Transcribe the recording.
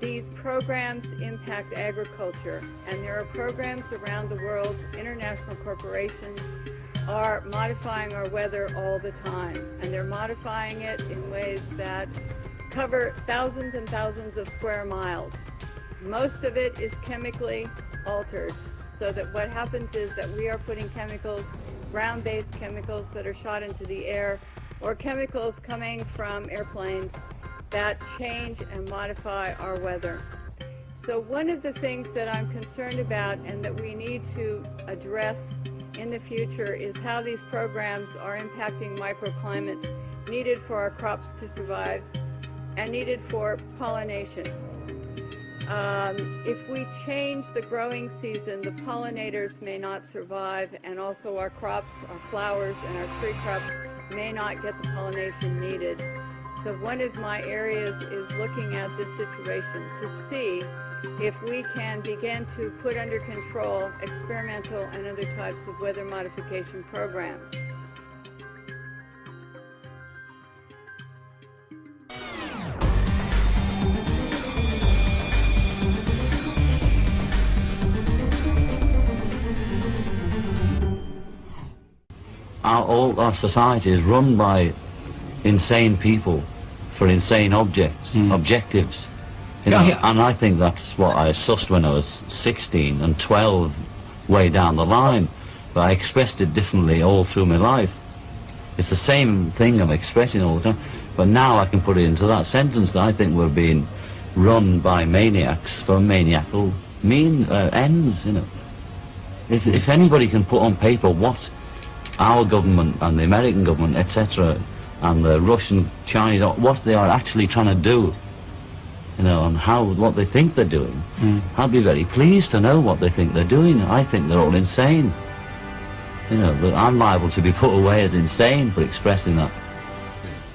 these programs impact agriculture, and there are programs around the world, international corporations are modifying our weather all the time, and they're modifying it in ways that cover thousands and thousands of square miles. Most of it is chemically altered, so that what happens is that we are putting chemicals, ground-based chemicals that are shot into the air, or chemicals coming from airplanes that change and modify our weather. So one of the things that I'm concerned about and that we need to address in the future is how these programs are impacting microclimates needed for our crops to survive and needed for pollination. Um, if we change the growing season, the pollinators may not survive and also our crops, our flowers and our tree crops may not get the pollination needed. So one of my areas is looking at this situation to see if we can begin to put under control experimental and other types of weather modification programs. Our, all our society is run by insane people for insane objects, Mm. objectives. You know, yeah. And I think that's what I sussed when I was 16 and 12 way down the line. But I expressed it differently all through my life. It's the same thing I'm expressing all the time. But now I can put it into that sentence that I think we're being run by maniacs for maniacal mean uh, ends, you know. If, if anybody can put on paper what our government and the American government, etc., and the Russian, Chinese, what they are actually trying to do, you know, and how what they think they're doing. Mm. I'd be very pleased to know what they think they're doing. I think they're all insane. You know, but I'm liable to be put away as insane for expressing that.